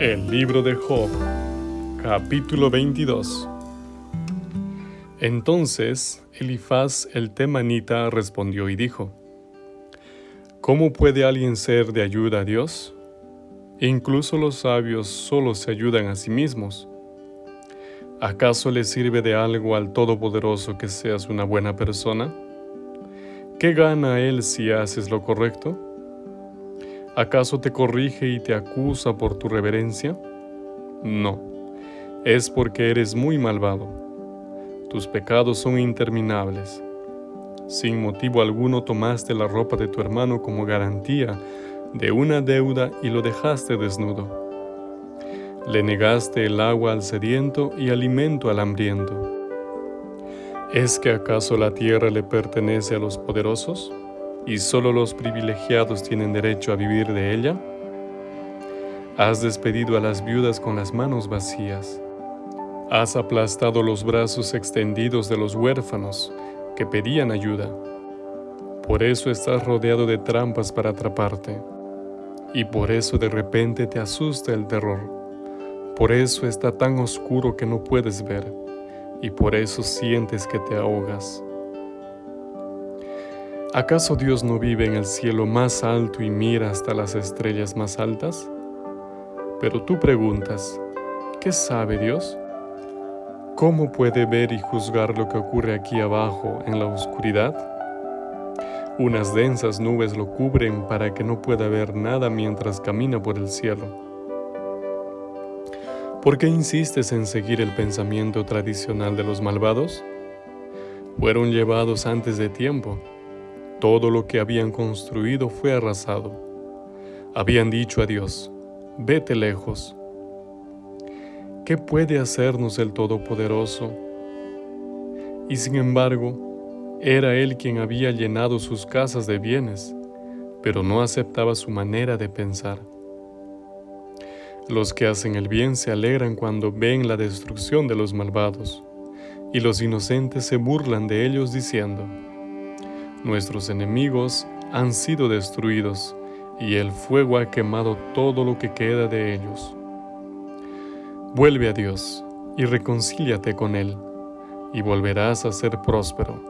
El libro de Job, capítulo 22. Entonces Elifaz el temanita respondió y dijo, ¿Cómo puede alguien ser de ayuda a Dios? Incluso los sabios solo se ayudan a sí mismos. ¿Acaso le sirve de algo al Todopoderoso que seas una buena persona? ¿Qué gana Él si haces lo correcto? ¿Acaso te corrige y te acusa por tu reverencia? No, es porque eres muy malvado. Tus pecados son interminables. Sin motivo alguno tomaste la ropa de tu hermano como garantía de una deuda y lo dejaste desnudo. Le negaste el agua al sediento y alimento al hambriento. ¿Es que acaso la tierra le pertenece a los poderosos? Y solo los privilegiados tienen derecho a vivir de ella? Has despedido a las viudas con las manos vacías. Has aplastado los brazos extendidos de los huérfanos que pedían ayuda. Por eso estás rodeado de trampas para atraparte. Y por eso de repente te asusta el terror. Por eso está tan oscuro que no puedes ver. Y por eso sientes que te ahogas. ¿Acaso Dios no vive en el cielo más alto y mira hasta las estrellas más altas? Pero tú preguntas, ¿qué sabe Dios? ¿Cómo puede ver y juzgar lo que ocurre aquí abajo en la oscuridad? Unas densas nubes lo cubren para que no pueda ver nada mientras camina por el cielo. ¿Por qué insistes en seguir el pensamiento tradicional de los malvados? Fueron llevados antes de tiempo todo lo que habían construido fue arrasado. Habían dicho a Dios, vete lejos. ¿Qué puede hacernos el Todopoderoso? Y sin embargo, era Él quien había llenado sus casas de bienes, pero no aceptaba su manera de pensar. Los que hacen el bien se alegran cuando ven la destrucción de los malvados, y los inocentes se burlan de ellos diciendo, Nuestros enemigos han sido destruidos y el fuego ha quemado todo lo que queda de ellos. Vuelve a Dios y reconcíliate con Él y volverás a ser próspero.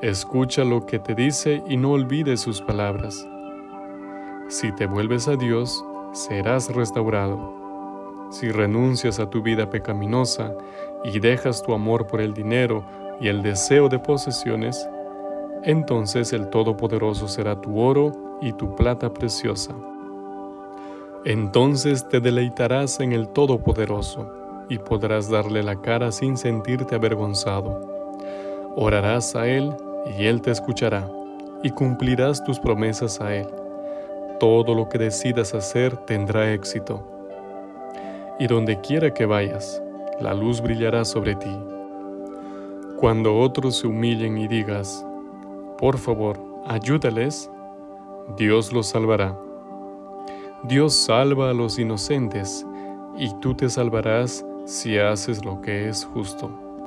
Escucha lo que te dice y no olvides sus palabras. Si te vuelves a Dios, serás restaurado. Si renuncias a tu vida pecaminosa y dejas tu amor por el dinero y el deseo de posesiones, entonces el Todopoderoso será tu oro y tu plata preciosa. Entonces te deleitarás en el Todopoderoso y podrás darle la cara sin sentirte avergonzado. Orarás a Él y Él te escuchará y cumplirás tus promesas a Él. Todo lo que decidas hacer tendrá éxito. Y donde quiera que vayas, la luz brillará sobre ti. Cuando otros se humillen y digas, por favor, ayúdales, Dios los salvará. Dios salva a los inocentes y tú te salvarás si haces lo que es justo.